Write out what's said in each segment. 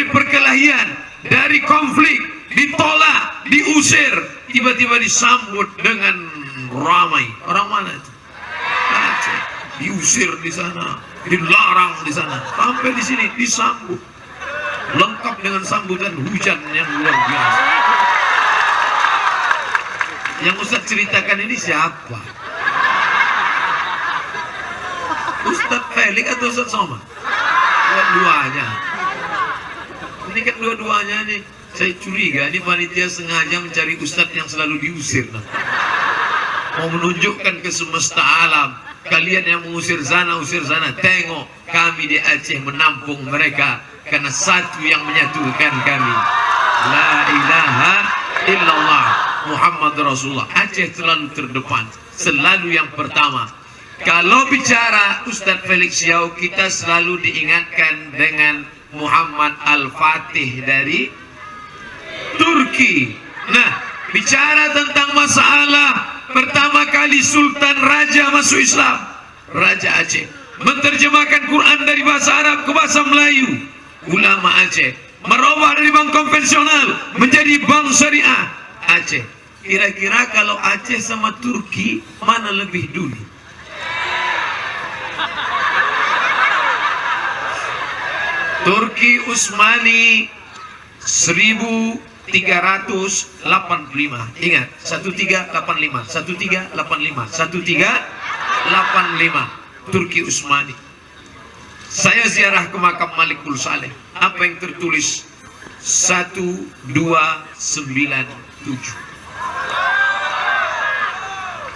dari perkelahian, dari konflik, ditolak, diusir, tiba-tiba disambut dengan ramai. Orang mana itu? Aceh. Diusir di sana, dilarang di sana, sampai di sini disambut. Lengkap dengan sambutan hujan yang luar biasa. Yang Ustaz ceritakan ini siapa? Ustaz Felix atau Ustaz Somad? Dua-duanya. Ini kan dua-duanya nih. Saya curiga ini panitia sengaja mencari ustadz yang selalu diusir. Nah. Mau menunjukkan ke semesta alam. Kalian yang mengusir sana, usir sana. Tengok kami di Aceh menampung mereka. Karena satu yang menyatukan kami. La ilaha illallah. Muhammad Rasulullah. Aceh selalu terdepan. Selalu yang pertama. Kalau bicara Ustadz Felix Yau, kita selalu diingatkan dengan Muhammad Al-Fatih dari Turki. Nah, bicara tentang masalah pertama kali Sultan Raja masuk Islam, Raja Aceh, menerjemahkan Quran dari bahasa Arab ke bahasa Melayu. Ulama Aceh merubah dari bank konvensional menjadi bank syariah Aceh. Kira-kira kalau Aceh sama Turki mana lebih dulu? Turki Utsmani 1385 ingat 1385 1385 1385 Turki Utsmani. Saya ziarah ke makam Malikul Saleh. Apa yang tertulis? 1297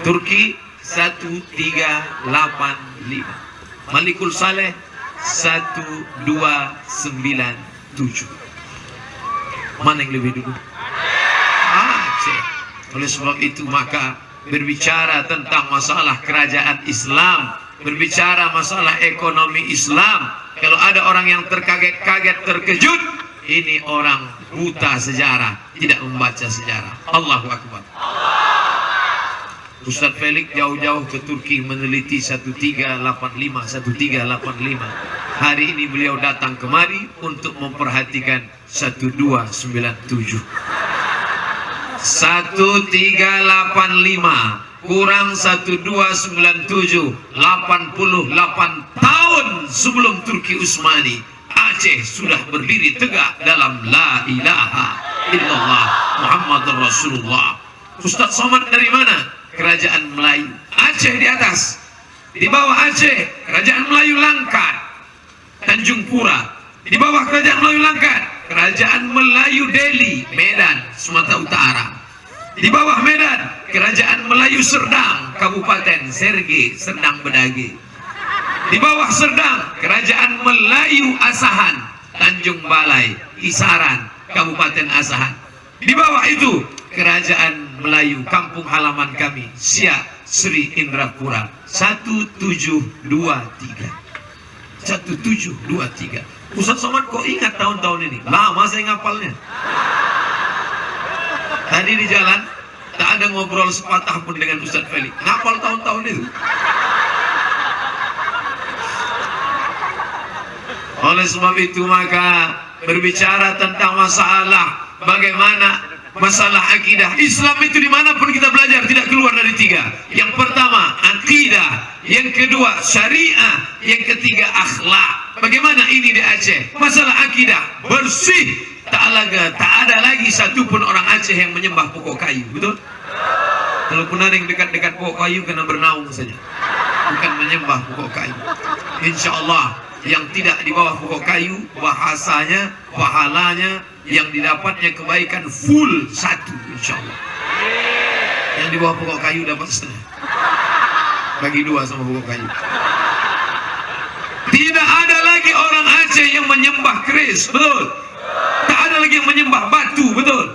Turki 1385 Malikul Saleh 1297 Mana yang lebih dulu? Aceh. Oleh sebab itu maka Berbicara tentang masalah kerajaan Islam Berbicara masalah ekonomi Islam Kalau ada orang yang terkaget-kaget terkejut Ini orang buta sejarah Tidak membaca sejarah. Allahu Akbar. Ustadz Felix jauh-jauh ke Turki meneliti 1385 1385 hari ini beliau datang kemari untuk memperhatikan 1297 1385 kurang 1297 88 tahun sebelum Turki Utsmani Aceh sudah berdiri tegak dalam La ilaha illallah Muhammad Rasulullah. Ustaz Somad dari mana? Kerajaan Melayu. Aceh di atas. Di bawah Aceh Kerajaan Melayu Langkat. Tanjung Pura. Di bawah Kerajaan Melayu Langkat Kerajaan Melayu Delhi Medan Sumatera Utara. Di bawah Medan Kerajaan Melayu Serdang Kabupaten Serge Serdang Bedage di bawah Serdang Kerajaan Melayu Asahan Tanjung Balai Kisaran Kabupaten Asahan. Di bawah itu Kerajaan Melayu kampung halaman kami Siak Sri Indrapura. 1723 1723 Ustaz Somad kok ingat tahun-tahun ini? Lama saya ngapalnya. Tadi di jalan tak ada ngobrol sepatah pun dengan Ustaz Felix ngapal tahun-tahun itu oleh sebab itu maka berbicara tentang masalah bagaimana masalah akidah Islam itu di mana pun kita belajar tidak keluar dari tiga. Yang pertama akidah. Yang kedua syariah. Yang ketiga akhlak. Bagaimana ini di Aceh? Masalah akidah bersih. Tak ada tak ada lagi satupun orang Aceh yang menyembah pokok kayu betul? Kalaupun ada yang dekat-dekat pokok kayu kena bernaung saja. Bukan menyembah pokok kayu. Insya Allah yang tidak di bawah pokok kayu bahasanya pahalanya yang didapatnya kebaikan full satu insya Allah yang di bawah pokok kayu dapat setengah. Bagi dua sama pokok kayu. Tidak ada lagi orang Aceh yang menyembah keris betul? Tak ada lagi yang menyembah batu betul?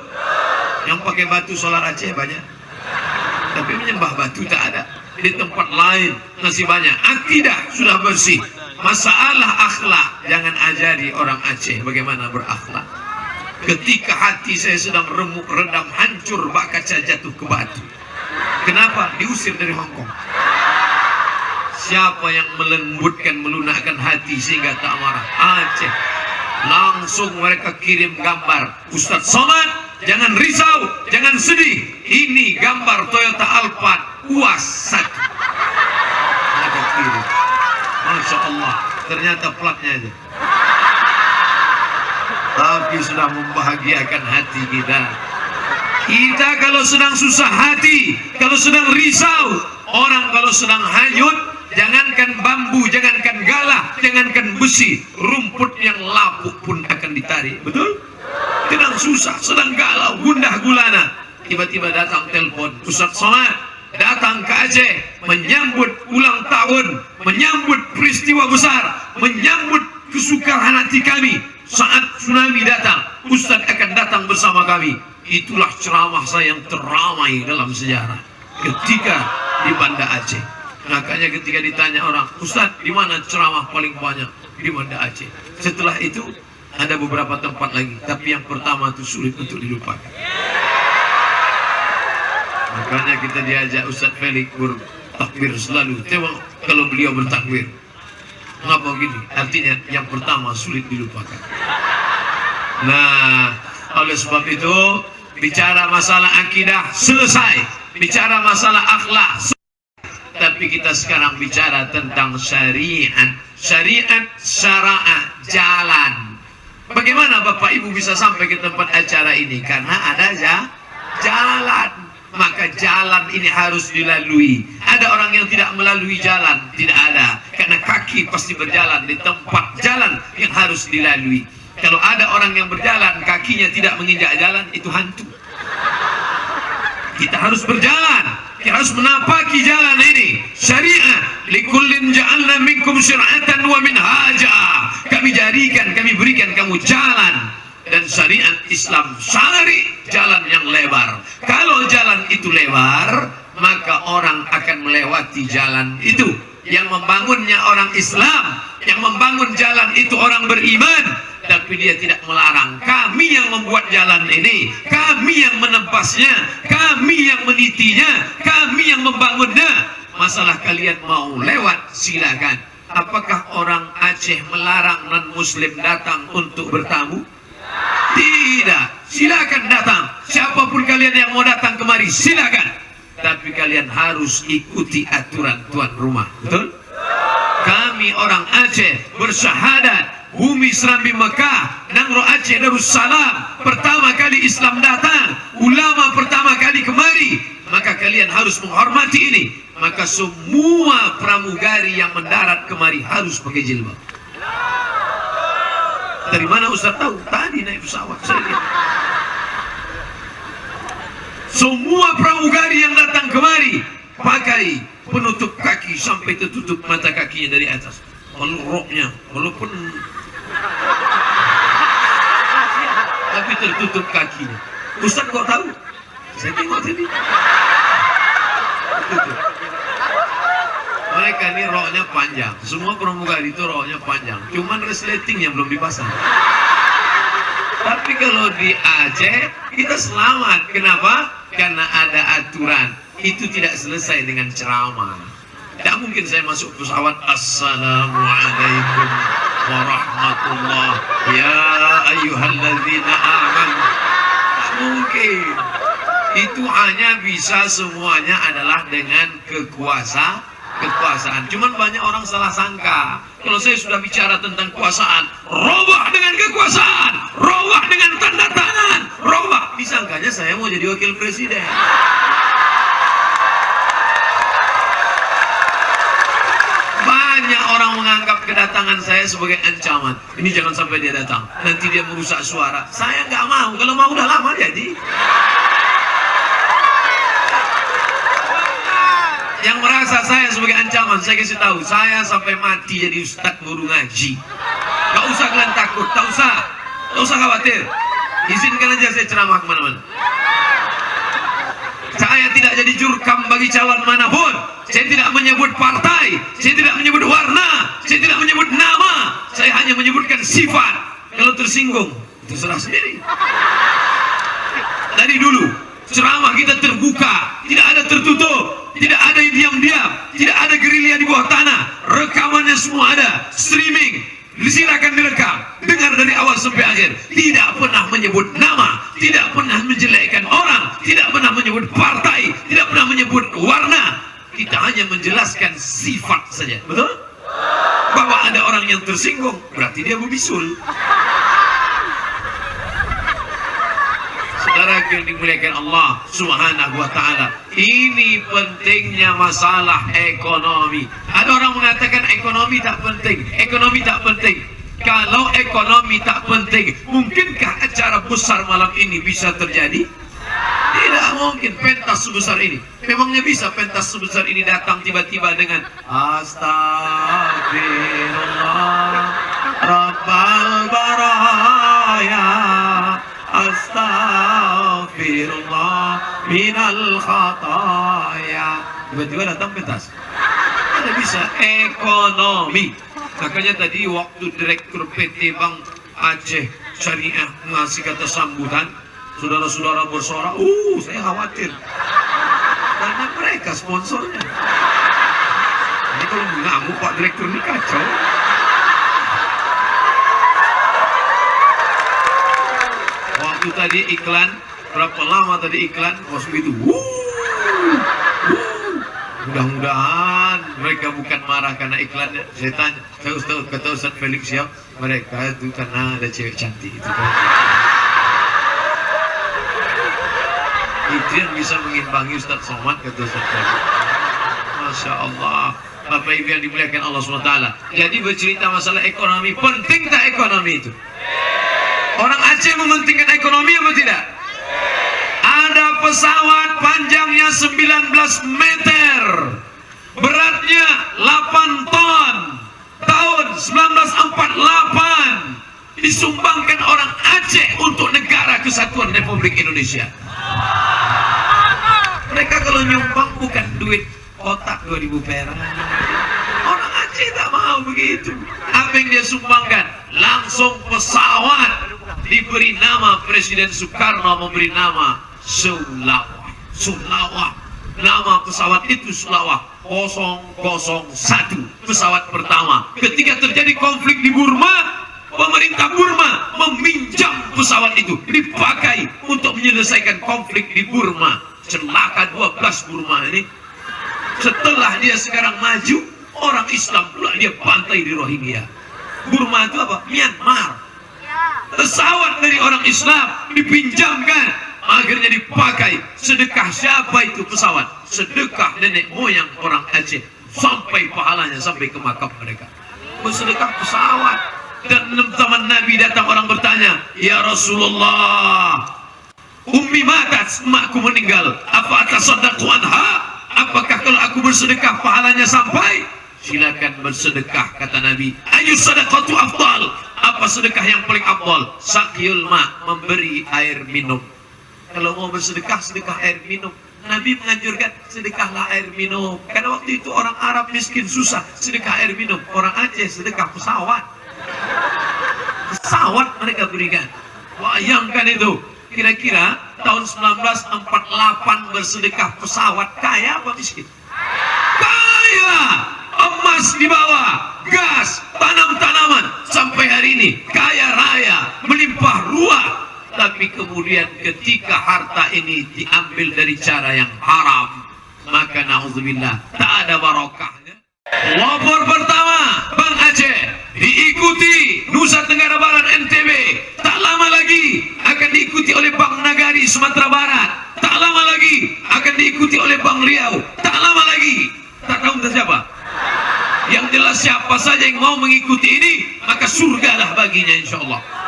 Yang pakai batu solar Aceh banyak. Tapi menyembah batu tak ada. Di tempat lain masih banyak. Akidah sudah bersih masalah akhlak jangan ajari orang Aceh bagaimana berakhlak ketika hati saya sedang remuk redam hancur bak kaca jatuh ke batu Kenapa? Diusir dari Hong Kong. Siapa yang melembutkan, melunakkan hati sehingga tak marah? Aceh. Langsung mereka kirim gambar. Ustadz Somad, jangan risau, jangan sedih. Ini gambar Toyota Alphard UAS 1. Mereka kirim. Masya Allah, ternyata platnya aja. Tapi sudah membahagiakan hati kita. Kita kalau sedang susah hati, kalau sedang risau, orang kalau sedang hanyut, jangankan bambu, jangankan galah, jangankan besi, rumput yang lapuk pun akan ditarik. Betul? Sedang susah, sedang galau, gundah gulana. Tiba-tiba datang telepon, Ustaz Somad datang ke Aceh menyambut ulang tahun, menyambut peristiwa besar, menyambut kesukaran hati kami. Saat tsunami datang, Ustaz akan datang bersama kami. Itulah ceramah saya yang teramai dalam sejarah ketika di Banda Aceh. Makanya ketika ditanya orang, Ustaz, di mana ceramah paling banyak? Di Banda Aceh. Setelah itu ada beberapa tempat lagi, tapi yang pertama itu sulit untuk dilupakan. Makanya kita diajak Ustaz Felix bertakbir selalu. Tengok kalau beliau bertakbir. Kenapa begini? Artinya yang pertama sulit dilupakan. Nah, oleh sebab itu bicara masalah akidah selesai, bicara masalah akhlak tapi kita sekarang bicara tentang syariat. Syariat syara'ah jalan. Bagaimana Bapak Ibu bisa sampai ke tempat acara ini? Karena ada ya jalan. Maka jalan ini harus dilalui. Ada orang yang tidak melalui jalan, tidak ada. Karena kaki pasti berjalan di tempat jalan yang harus dilalui. Kalau ada orang yang berjalan, kakinya tidak menginjak jalan, itu hantu. Kita harus berjalan. Kita harus menapaki jalan ini. Syariah. Likullin ja'alna minkum syir'atan wa minhaja. Kami jadikan, kami berikan kamu jalan. Dan syariat Islam syari jalan yang lebar. Kalau jalan itu lebar, maka orang akan melewati jalan itu. Yang membangunnya orang Islam, yang membangun jalan itu orang beriman, tapi dia tidak melarang. Kami yang membuat jalan ini, kami yang menempasnya, kami yang menitinya, kami yang membangunnya. Masalah kalian mau lewat, silakan. Apakah orang Aceh melarang non-muslim datang untuk bertamu? Tidak. Silakan datang. Siapa pun kalian yang mau datang kemari, silakan. Tapi kalian harus ikuti aturan tuan rumah. Betul? Kami orang Aceh bersyahadat bumi Serambi Mekah Nangro Aceh Darussalam pertama kali Islam datang ulama pertama kali kemari maka kalian harus menghormati ini maka semua pramugari yang mendarat kemari harus pakai jilbab dari mana Ustaz tahu? Tadi naik pesawat saya lihat. Semua pramugari yang datang kemari pakai penutup kaki sampai tertutup mata kakinya dari atas. Kalau roknya, walaupun tapi tertutup kakinya. Ustaz kok tahu? Saya tengok tadi. Mereka ini roknya panjang. Semua pramugari itu roknya panjang. Cuman resleting yang belum dipasang. Tapi kalau di Aceh kita selamat. Kenapa? Karena ada aturan. Itu tidak selesai dengan ceramah. Tidak mungkin saya masuk pesawat Assalamualaikum warahmatullah Ya ayyuhalladzina aman Tidak mungkin Itu hanya bisa semuanya adalah dengan kekuasaan kekuasaan. Cuman banyak orang salah sangka. Kalau saya sudah bicara tentang kekuasaan, robah dengan kekuasaan, robah dengan tanda tangan, robah. Disangkanya saya mau jadi wakil presiden. Banyak orang menganggap kedatangan saya sebagai ancaman. Ini jangan sampai dia datang. Nanti dia merusak suara. Saya nggak mau. Kalau mau udah lama jadi. yang merasa saya sebagai ancaman saya kasih tahu saya sampai mati jadi ustadz guru ngaji. Gak usah kalian takut tak usah. Gak usah khawatir. Izinkan aja saya ceramah ke mana-mana. Saya tidak jadi jurkam bagi calon mana pun. Saya tidak menyebut partai saya tidak menyebut warna saya tidak menyebut nama. Saya hanya menyebutkan sifat. Kalau tersinggung terserah sendiri. Dari dulu ceramah kita terbuka tidak ada tertutup diam-diam. Tidak ada gerilya di bawah tanah. Rekamannya semua ada. Streaming. Silakan direkam. Dengar dari awal sampai akhir. Tidak pernah menyebut nama. Tidak pernah menjelekkan orang. Tidak pernah menyebut partai. Tidak pernah menyebut warna. Kita hanya menjelaskan sifat saja. Betul? Bahwa ada orang yang tersinggung. Berarti dia berbisul. Saudara yang dimuliakan Allah Subhanahu wa taala. Ini pentingnya masalah ekonomi. Ada orang mengatakan ekonomi tak penting, ekonomi tak penting. Kalau ekonomi tak penting, mungkinkah acara besar malam ini bisa terjadi? Tidak mungkin pentas sebesar ini. Memangnya bisa pentas sebesar ini datang tiba-tiba dengan Astagfirullah Rabbal Baraya Astagfirullah minal khataya. Tiba-tiba datang pentas. Ada bisa ekonomi. Makanya tadi waktu Direktur PT Bank Aceh Syariah ngasih kata sambutan, saudara-saudara bersorak, uh saya khawatir. Karena mereka sponsornya. Ini kalau mengamuk Pak Direktur ini kacau. Waktu tadi iklan, berapa lama tadi iklan? Begitu. Wuh, wuh. Mudah-mudahan mereka bukan marah karena iklannya. Saya tanya, saya Ustaz, kata Ustaz Felix siap? Mereka itu karena ada cewek cantik itu kan. Itu bisa mengimbangi Ustaz Somad kata Ustaz Felix. Masya Allah. Bapak Ibu yang dimuliakan Allah SWT. Jadi bercerita masalah ekonomi, penting tak ekonomi itu? Orang Aceh mementingkan ekonomi apa tidak? Pesawat panjangnya 19 meter. Beratnya 8 ton. Tahun 1948 disumbangkan orang Aceh untuk negara kesatuan Republik Indonesia. Mereka kalau nyumbang bukan duit kotak 2000 perak. Orang Aceh tak mau begitu. Apa yang dia sumbangkan? Langsung pesawat diberi nama Presiden Soekarno memberi nama Sulawak. Sulawak. Nama pesawat itu Sulawak 001 pesawat pertama. Ketika terjadi konflik di Burma, pemerintah Burma meminjam pesawat itu dipakai untuk menyelesaikan konflik di Burma. Celaka 12 Burma ini. Setelah dia sekarang maju, orang Islam pula dia pantai di Rohingya. Burma itu apa? Myanmar pesawat dari orang Islam dipinjamkan akhirnya dipakai sedekah siapa itu pesawat sedekah nenek moyang orang Aceh sampai pahalanya sampai ke makam mereka bersedekah pesawat dan zaman Nabi datang orang bertanya ya Rasulullah Ummi matat, emakku meninggal. Apa atas sodaku anha? Apakah kalau aku bersedekah pahalanya sampai? Silakan bersedekah kata Nabi. Ayu sedekatu afdal. Apa sedekah yang paling afdal? Sakyul ma, memberi air minum. Kalau mau bersedekah, sedekah air minum. Nabi menganjurkan sedekahlah air minum. Karena waktu itu orang Arab miskin susah, sedekah air minum. Orang Aceh sedekah pesawat. Pesawat mereka berikan. Bayangkan itu. Kira-kira tahun 1948 bersedekah pesawat kaya apa miskin? Kaya! Emas di bawah, gas, tanam-tanaman sampai hari ini kaya raya, melimpah ruah. Tapi kemudian ketika harta ini diambil dari cara yang haram, maka na'udzubillah tak ada barokahnya. Lapor pertama Bang Aceh diikuti Nusa Tenggara Barat NTB tak lama lagi akan diikuti oleh Bang Nagari Sumatera Barat. Tak lama lagi akan diikuti oleh Bang Riau. Tak lama lagi. Tak tahu entah siapa. Yang jelas siapa saja yang mau mengikuti ini maka surgalah baginya insya Allah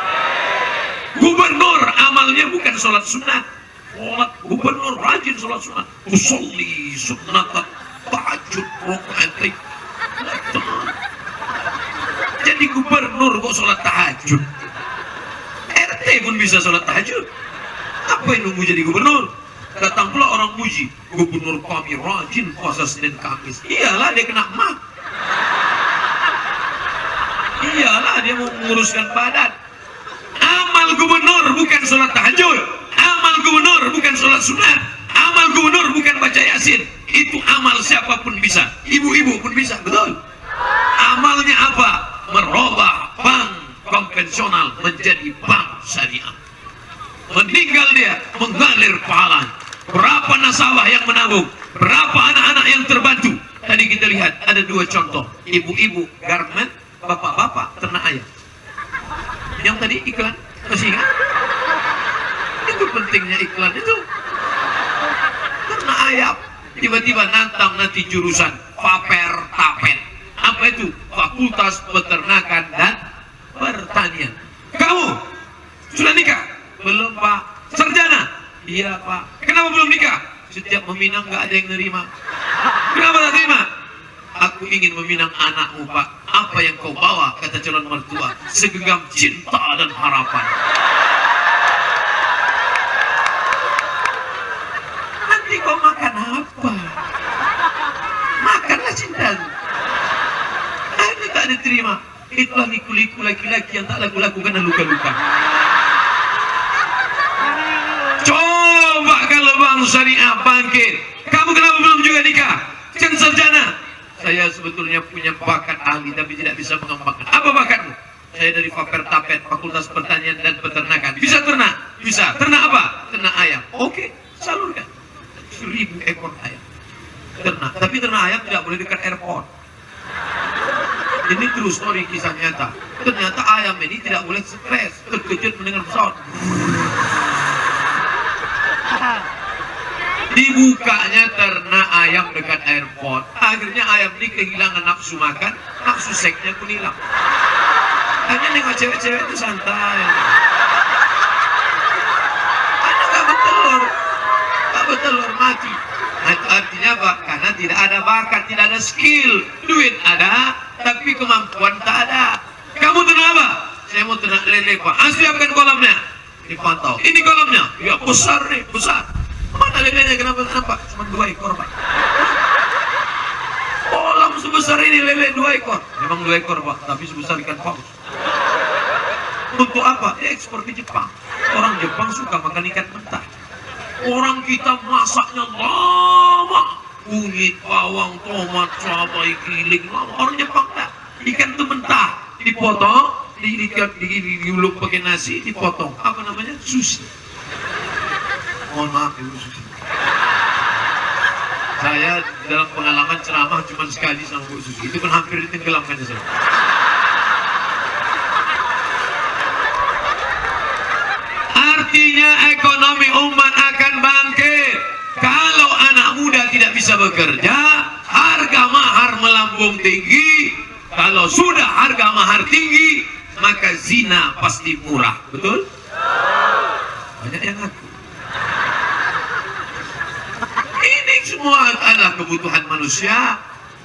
gubernur amalnya bukan sholat sunat sholat gubernur rajin sholat sunat usolli sunat tahajud rokaat jadi gubernur kok sholat tahajud? RT pun bisa sholat tahajud. Apa yang nunggu jadi gubernur? Datang pula orang muji gubernur kami rajin puasa Senin Kamis. Iyalah dia kena mak iyalah dia mau menguruskan badan amal gubernur bukan sholat tahajud amal gubernur bukan sholat sunat amal gubernur bukan baca yasin itu amal siapa pun bisa, ibu-ibu pun bisa, betul. Amalnya apa? Merubah bank konvensional menjadi bank syariah. Meninggal dia, mengalir pahala. Berapa nasabah yang menabung? Berapa anak-anak yang terbantu? Tadi kita lihat ada dua contoh. Ibu-ibu garment, bapak-bapak ternak ayam. Yang tadi iklan, ingat? Itu pentingnya iklan itu. Ternak ayam. Tiba-tiba nantang nanti jurusan paper tapet. Apa itu? Fakultas Peternakan dan Pertanian. Kamu sudah nikah? Belum pak. Sarjana? Iya pak. Kenapa belum nikah? Setiap meminang nggak ada yang nerima. Kenapa tak terima? Aku ingin meminang anakmu pak. Apa yang kau bawa? Kata calon mertua. Segenggam cinta dan harapan. Nanti kau makan apa? Makanlah cintamu. Ini tak diterima. Itulah liku-liku laki-laki yang tak laku-laku karena luka-luka. Coba kalau bang syariah bangkit. Kamu kenapa belum juga nikah? Kan sarjana. Saya sebetulnya punya bakat ahli tapi tidak bisa mengembangkan. Apa bakatmu? Saya dari Faper Tapet, Fakultas Pertanian dan Peternakan. Bisa ternak? Bisa. Ternak apa? Ternak ayam. Oke, salurkan. Seribu ekor ayam. Ternak. Tapi ternak ayam tidak boleh dekat airport. Ini true story kisah nyata. Ternyata ayam ini tidak boleh stres, terkejut mendengar pesawat. Dibukanya ternak ayam dekat airport. Akhirnya ayam ini kehilangan nafsu makan, nafsu seksnya pun hilang. Hanya nengok cewek-cewek itu santai. Anak gak bertelur, gak bertelur mati. Nah, itu artinya apa? Karena tidak ada bakat, tidak ada skill. Duit ada, tapi kemampuan tak ada. Kamu ternak apa? Saya mau ternak lele pak. Ah, siapkan kolamnya. Dipantau. Ini kolamnya. Ya besar nih, besar. Lelenya? Kenapa nampak? Cuma dua ekor pak. Kolam sebesar ini lele dua ekor. Memang dua ekor pak, tapi sebesar ikan paus. Untuk apa? Dia ekspor ke Jepang. Orang Jepang suka makan ikan mentah. Orang kita masaknya lama. Kunyit, bawang, tomat, cabai, giling, lama. Orang Jepang tak. Ikan itu mentah. Dipotong, di, di, di, di, diuluk pakai nasi, dipotong. Apa namanya? Sushi. Mohon maaf ibu sushi. Saya dalam pengalaman ceramah cuma sekali sama Bu Susi. Itu kan hampir ditenggelamkan saya. Artinya ekonomi umat akan bangkit. Kalau anak muda tidak bisa bekerja, harga mahar melambung tinggi. Kalau sudah harga mahar tinggi, maka zina pasti murah. Betul? Banyak yang ngaku. Ini semua adalah kebutuhan manusia.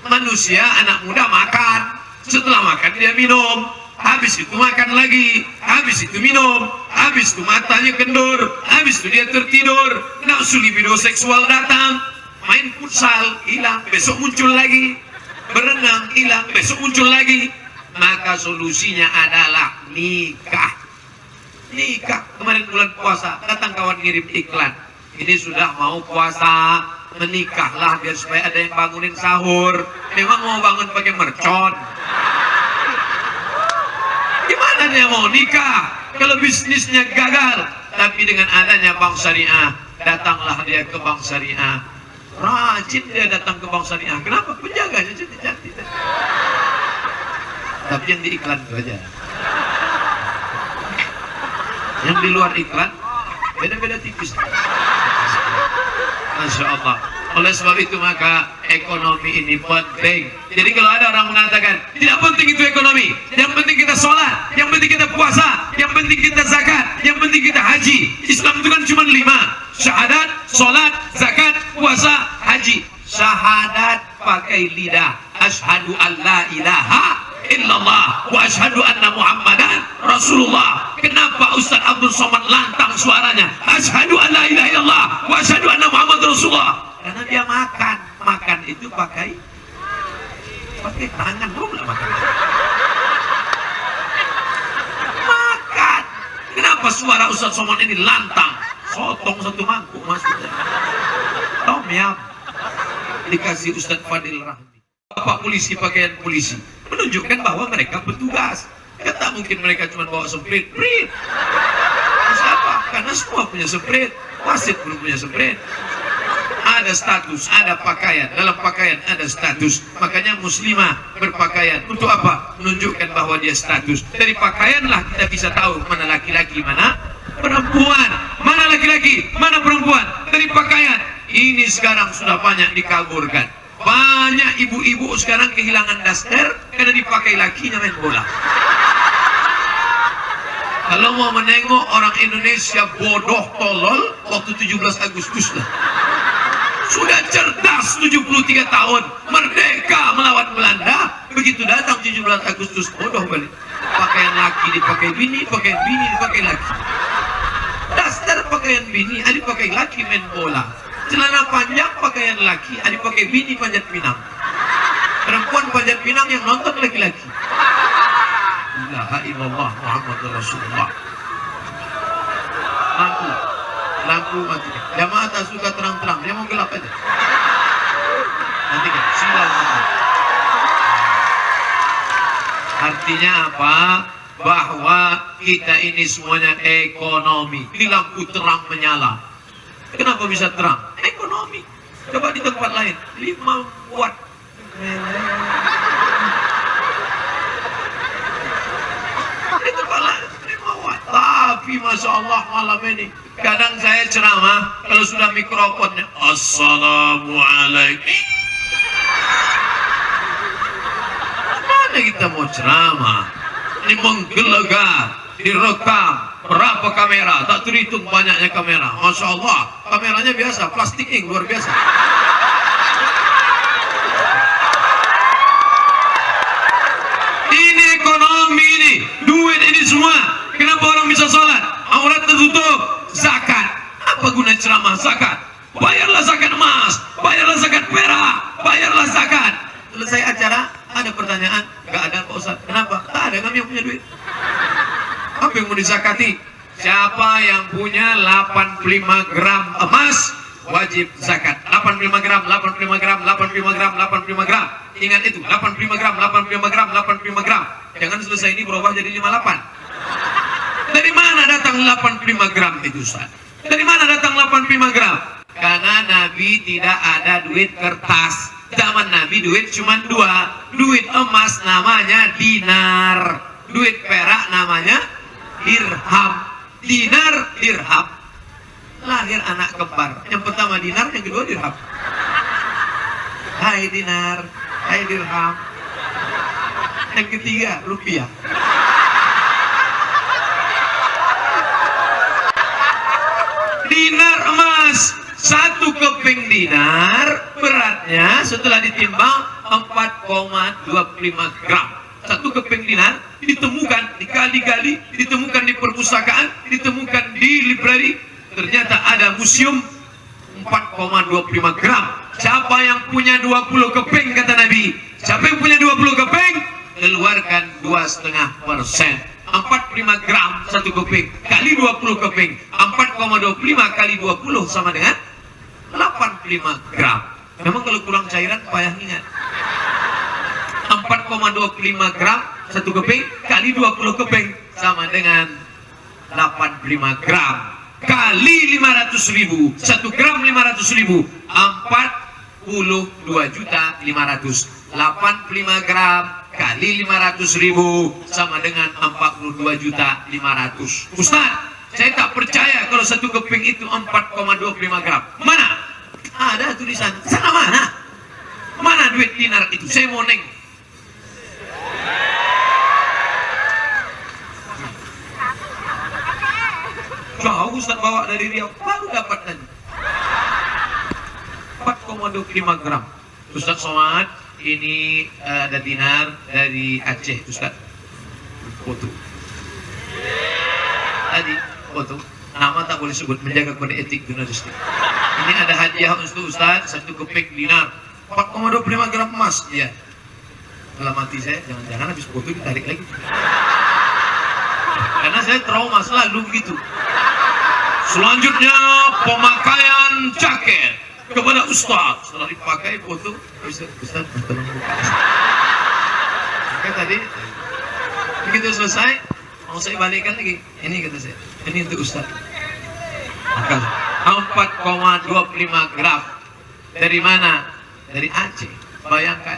Manusia, anak muda makan. Setelah makan dia minum. Habis itu makan lagi. Habis itu minum. Habis itu matanya kendur. Habis itu dia tertidur. Nafsu libido seksual datang. Main futsal, hilang. Besok muncul lagi. Berenang, hilang. Besok muncul lagi. Maka solusinya adalah nikah. Nikah. Kemarin bulan puasa. Datang kawan ngirim iklan. Ini sudah mau puasa. Menikahlah biar supaya ada yang bangunin sahur. Memang mau bangun pakai mercon. Gimana dia mau nikah kalau bisnisnya gagal? Tapi dengan adanya bank syariah, datanglah dia ke bank syariah. Rajin dia datang ke bank syariah. Kenapa? Penjaganya cantik-cantik. Tapi yang di iklan itu aja. Yang di luar iklan, beda-beda tipis. Masya Allah. Oleh sebab itu maka ekonomi ini penting. Jadi kalau ada orang mengatakan tidak penting itu ekonomi, yang penting kita sholat, yang penting kita puasa, yang penting kita zakat, yang penting kita haji. Islam itu kan cuma lima: syahadat, sholat, zakat, puasa, haji. Syahadat pakai lidah. Ashadu an la ilaha illallah wa ashadu anna muhammadan rasulullah kenapa Ustaz Abdul Somad lantang suaranya? Ashadu an la ilaha illallah wa ashadu anna muhammad rasulullah. Karena dia makan. Makan itu pakai pakai tangan. Belum lah makan. Makan. Kenapa suara Ustaz Somad ini lantang? Sotong satu mangkuk maksudnya. Tom yam. Dikasih Ustadz Fadil Rahmi. Bapak polisi pakaian polisi. Menunjukkan bahwa mereka petugas. Mungkin mereka cuma bawa semprit, prit. Siapa? Karena semua punya semprit. Wasit belum punya semprit. Ada status, ada pakaian. Dalam pakaian ada status. Makanya muslimah berpakaian. Untuk apa? Menunjukkan bahwa dia status. Dari pakaianlah kita bisa tahu mana laki-laki, mana perempuan. Mana laki-laki, mana perempuan. Dari pakaian. Ini sekarang sudah banyak dikaburkan. Banyak ibu-ibu sekarang kehilangan daster karena dipakai lakinya main bola. Kalau mau menengok orang Indonesia bodoh tolol waktu 17 Agustus lah. Sudah cerdas 73 tahun, merdeka melawan Belanda. Begitu datang 17 Agustus bodoh balik. Pakaian laki dipakai bini, pakaian bini dipakai laki. Daster pakaian bini, ada pakai laki main bola. Celana panjang pakaian laki, ada pakai bini panjat pinang. Perempuan panjat pinang yang nonton laki-laki. Ilaha illallah Muhammad Rasulullah. Lampu, lampu mati. Jamaah tak suka terang-terang, dia mau gelap aja. Nanti kan, silau. Artinya apa? Bahwa kita ini semuanya ekonomi. Ini lampu terang menyala. Kenapa bisa terang? Ekonomi. Coba di tempat lain, 5 watt. Di tempat lain, 5 watt. Tapi Masya Allah malam ini, kadang saya ceramah, kalau sudah mikrofonnya, Assalamualaikum. Mana kita mau ceramah? Ini menggelegar, direkam, berapa kamera, tak terhitung banyaknya kamera. Masya Allah, kameranya biasa, plastik ink luar biasa. Ini ekonomi ini, duit ini semua. Kenapa orang bisa sholat? Aurat tertutup, zakat. Apa guna ceramah zakat? Bayarlah zakat emas, bayarlah zakat perak, bayarlah zakat. Selesai acara, ada pertanyaan, Gak ada Pak Ustaz. Kenapa? Tak ada kami yang punya duit. Apa yang mau dizakati? Siapa yang punya 85 gram emas wajib zakat. 85 gram, 85 gram, 85 gram, 85 gram. Ingat itu, 85 gram, 85 gram, 85 gram. Jangan selesai ini berubah jadi 58. Dari mana datang 85 gram itu Ustaz? Dari mana datang 85 gram? Karena Nabi tidak ada duit kertas. Zaman Nabi duit cuma dua. Duit emas namanya dinar. Duit perak namanya dirham. Dinar, dirham. Lahir anak kembar. Yang pertama dinar, yang kedua dirham. Hai dinar, hai dirham. Yang ketiga rupiah. Dinar emas satu keping dinar beratnya setelah ditimbang 4,25 gram. Satu keping dinar ditemukan dikali-kali ditemukan di perpustakaan ditemukan di library. Ternyata ada museum 4,25 gram. Siapa yang punya 20 keping kata Nabi? Siapa yang punya 20 keping? Keluarkan 2,5 persen. 45 gram satu keping kali 20 keping. 4,25 kali 20 sama dengan 85 gram. Memang kalau kurang cairan payah ingat. 4,25 gram satu keping kali 20 keping sama dengan 85 gram. Kali 500 ribu satu gram 500 ribu 42 juta 500 85 gram. Kali 500 ribu sama dengan 42 juta 500 Ustaz saya tak percaya kalau satu keping itu 4,25 gram. Mana ada tulisan sana mana? Mana duit dinar itu? Saya mau neng. Jauh Ustaz bawa dari Riau. Baru dapat tadi. 4,25 gram. Ustaz Somad ini uh, ada dinar dari Aceh Ustaz. Foto. Tadi foto. Nama tak boleh sebut menjaga kode etik jurnalistik ini ada hadiah untuk Ustaz satu keping dinar 4,25 gram emas ya dalam hati saya jangan-jangan habis foto ditarik lagi karena saya trauma selalu begitu selanjutnya pemakaian jaket kepada Ustaz. Setelah dipakai foto, Ustaz, Ustaz. Oke tadi, begitu selesai, mau saya balikkan lagi. Ini kata saya, ini untuk Ustaz. Maka 4,25 gram dari mana? Dari Aceh. Bayangkan.